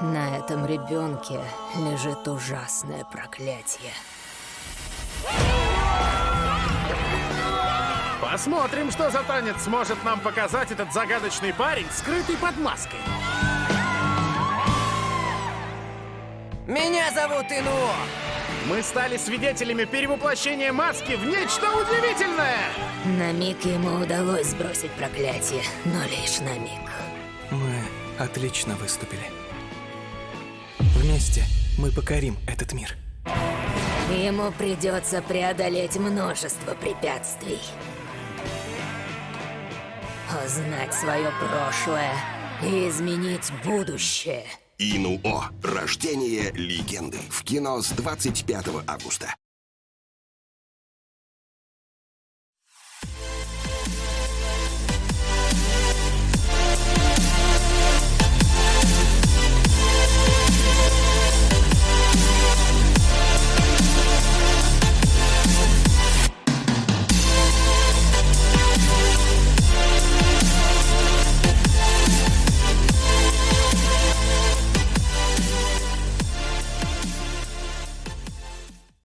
На этом ребенке лежит ужасное проклятие. Посмотрим, что за танец сможет нам показать этот загадочный парень, скрытый под маской. Меня зовут Инуо. Мы стали свидетелями перевоплощения маски в нечто удивительное! На миг ему удалось сбросить проклятие, но лишь на миг. Мы отлично выступили. Вместе мы покорим этот мир. Ему придется преодолеть множество препятствий. Узнать свое прошлое и изменить будущее. Инуо. Рождение легенды. В кино с 25 августа.